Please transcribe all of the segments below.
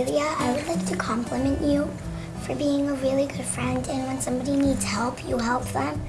Ophelia. I would like to compliment you for being a really good friend and when somebody needs help, you help them.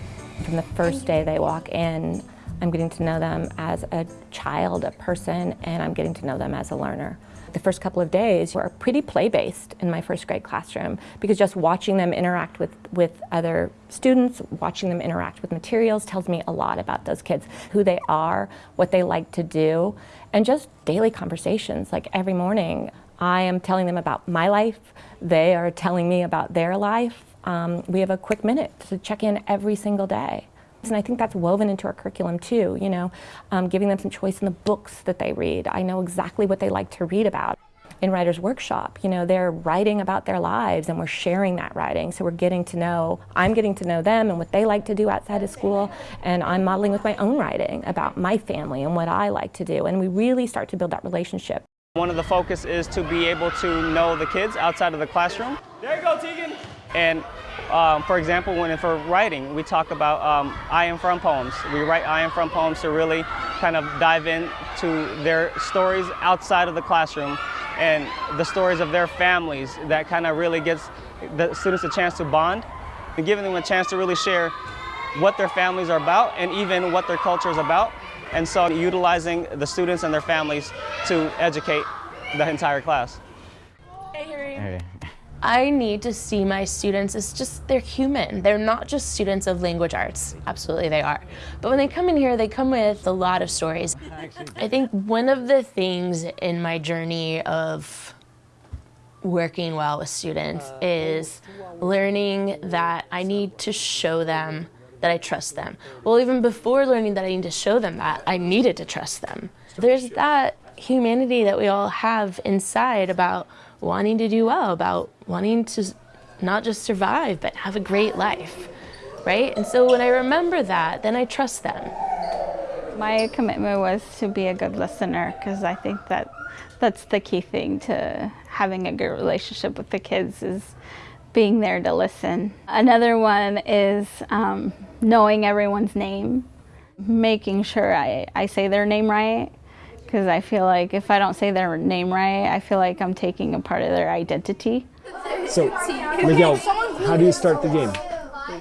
From the first day they walk in, I'm getting to know them as a child, a person, and I'm getting to know them as a learner. The first couple of days were pretty play-based in my first grade classroom because just watching them interact with, with other students, watching them interact with materials tells me a lot about those kids, who they are, what they like to do, and just daily conversations. Like every morning, I am telling them about my life, they are telling me about their life. Um, we have a quick minute to check in every single day. And I think that's woven into our curriculum too, you know, um, giving them some choice in the books that they read. I know exactly what they like to read about. In Writer's Workshop, you know, they're writing about their lives and we're sharing that writing. So we're getting to know, I'm getting to know them and what they like to do outside of school. And I'm modeling with my own writing about my family and what I like to do. And we really start to build that relationship. One of the focus is to be able to know the kids outside of the classroom. There you go, Tegan. And um, for example, when for writing, we talk about um, I am from poems. We write I am from poems to really kind of dive into their stories outside of the classroom and the stories of their families that kind of really gives the students a chance to bond and giving them a chance to really share what their families are about and even what their culture is about. And so utilizing the students and their families to educate the entire class. Hey, Harry. Hey. I need to see my students as just, they're human. They're not just students of language arts. Absolutely they are. But when they come in here, they come with a lot of stories. I think one of the things in my journey of working well with students is learning that I need to show them that I trust them. Well, even before learning that I need to show them that, I needed to trust them. There's that humanity that we all have inside about wanting to do well, about wanting to not just survive, but have a great life, right? And so when I remember that, then I trust them. My commitment was to be a good listener because I think that that's the key thing to having a good relationship with the kids is being there to listen. Another one is um, knowing everyone's name, making sure I, I say their name right, because I feel like if I don't say their name right, I feel like I'm taking a part of their identity. So, Miguel, how do you start the game?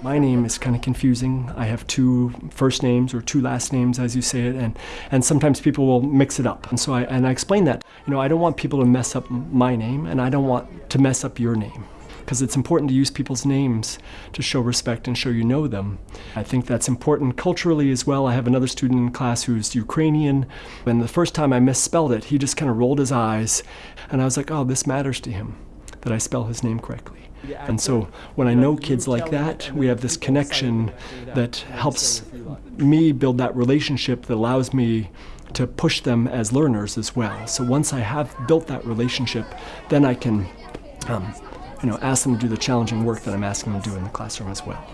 My name is kind of confusing. I have two first names or two last names, as you say it, and, and sometimes people will mix it up. And so I, and I explain that, you know, I don't want people to mess up my name, and I don't want to mess up your name because it's important to use people's names to show respect and show you know them. I think that's important culturally as well. I have another student in class who's Ukrainian, and the first time I misspelled it, he just kind of rolled his eyes, and I was like, oh, this matters to him, that I spell his name correctly. And so when I know kids like that, we have this connection that helps me build that relationship that allows me to push them as learners as well. So once I have built that relationship, then I can um, you know, ask them to do the challenging work that I'm asking them to do in the classroom as well.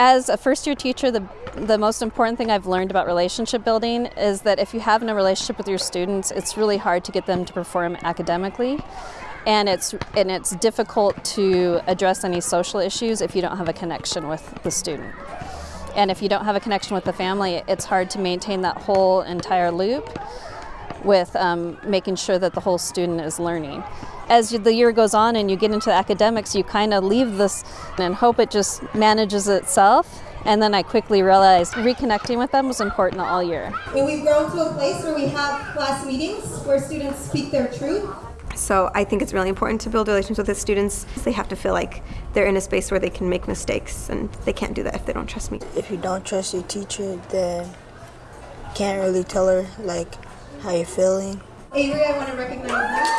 As a first year teacher, the, the most important thing I've learned about relationship building is that if you have no relationship with your students, it's really hard to get them to perform academically. And it's, and it's difficult to address any social issues if you don't have a connection with the student. And if you don't have a connection with the family, it's hard to maintain that whole entire loop with um, making sure that the whole student is learning. As the year goes on and you get into academics, you kind of leave this and hope it just manages itself. And then I quickly realized reconnecting with them was important all year. And we've grown to a place where we have class meetings where students speak their truth. So I think it's really important to build relations with the students. They have to feel like they're in a space where they can make mistakes and they can't do that if they don't trust me. If you don't trust your teacher, then can't really tell her like how you feeling? Avery, I want to recognize you.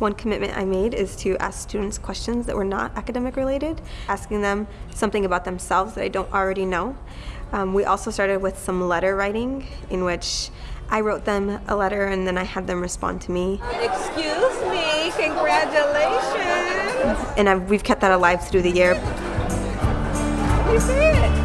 One commitment I made is to ask students questions that were not academic related, asking them something about themselves that I don't already know. Um, we also started with some letter writing in which I wrote them a letter and then I had them respond to me. Excuse me, congratulations. And I've, we've kept that alive through the year. Me see it.